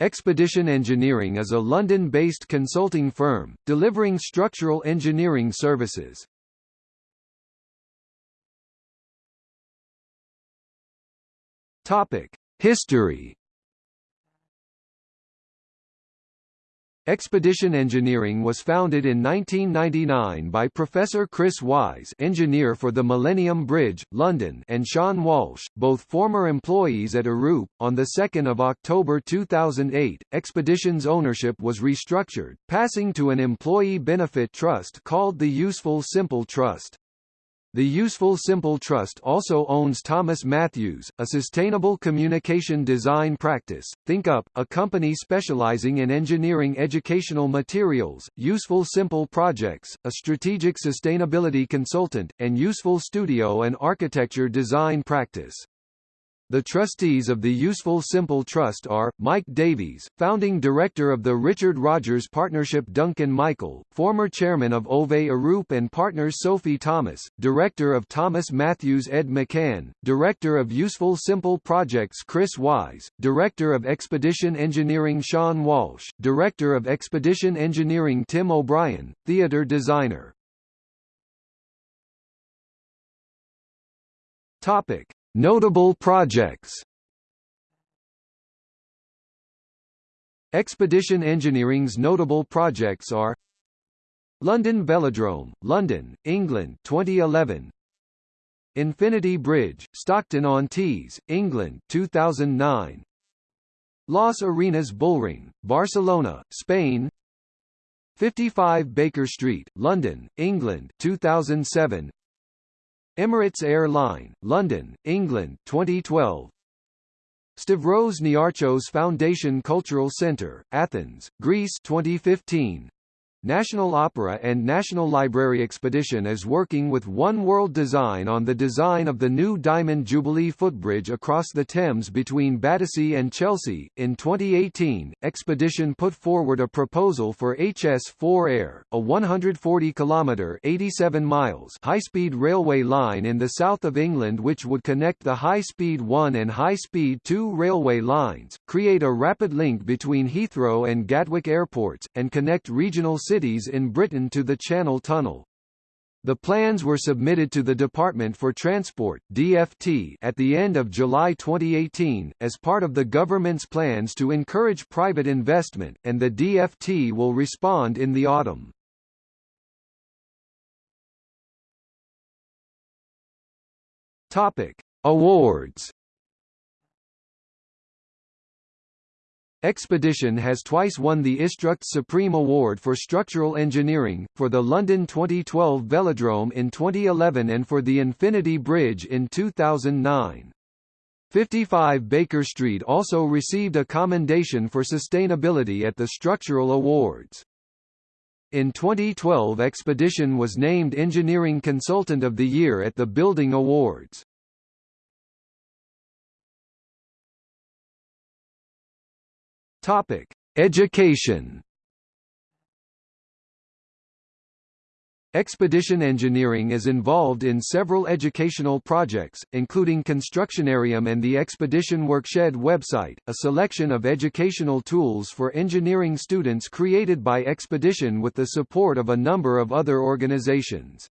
Expedition Engineering is a London-based consulting firm, delivering structural engineering services. History Expedition Engineering was founded in 1999 by Professor Chris Wise engineer for the Millennium Bridge, London and Sean Walsh, both former employees at Arup. On 2 October 2008, Expedition's ownership was restructured, passing to an employee benefit trust called the Useful Simple Trust. The Useful Simple Trust also owns Thomas Matthews, a sustainable communication design practice, ThinkUp, a company specializing in engineering educational materials, Useful Simple Projects, a strategic sustainability consultant, and Useful Studio and architecture design practice. The trustees of the Useful Simple Trust are, Mike Davies, founding director of the Richard Rogers Partnership Duncan Michael, former chairman of Ove Arup and partners Sophie Thomas, director of Thomas Matthews Ed McCann, director of Useful Simple Projects Chris Wise, director of Expedition Engineering Sean Walsh, director of Expedition Engineering Tim O'Brien, theatre designer. Topic. Notable projects. Expedition Engineering's notable projects are London Velodrome, London, England 2011 Infinity Bridge, Stockton-on-Tees, England 2009 Las Arenas Bullring, Barcelona, Spain. 55 Baker Street, London, England 2007 Emirates Air Line, London, England 2012 Stavros Niarchos Foundation Cultural Centre, Athens, Greece 2015 National Opera and National Library Expedition is working with One World Design on the design of the new Diamond Jubilee footbridge across the Thames between Battersea and Chelsea. In 2018, Expedition put forward a proposal for HS4 Air, a 140 kilometre 87 miles high-speed railway line in the south of England which would connect the High-Speed 1 and High-Speed 2 railway lines, create a rapid link between Heathrow and Gatwick airports, and connect regional cities in Britain to the Channel Tunnel. The plans were submitted to the Department for Transport DFT at the end of July 2018, as part of the government's plans to encourage private investment, and the DFT will respond in the autumn. Topic. Awards Expedition has twice won the Istruct Supreme Award for Structural Engineering, for the London 2012 Velodrome in 2011 and for the Infinity Bridge in 2009. 55 Baker Street also received a commendation for sustainability at the Structural Awards. In 2012 Expedition was named Engineering Consultant of the Year at the Building Awards. Topic: Education. Expedition Engineering is involved in several educational projects, including Constructionarium and the Expedition Workshed website, a selection of educational tools for engineering students created by Expedition with the support of a number of other organizations.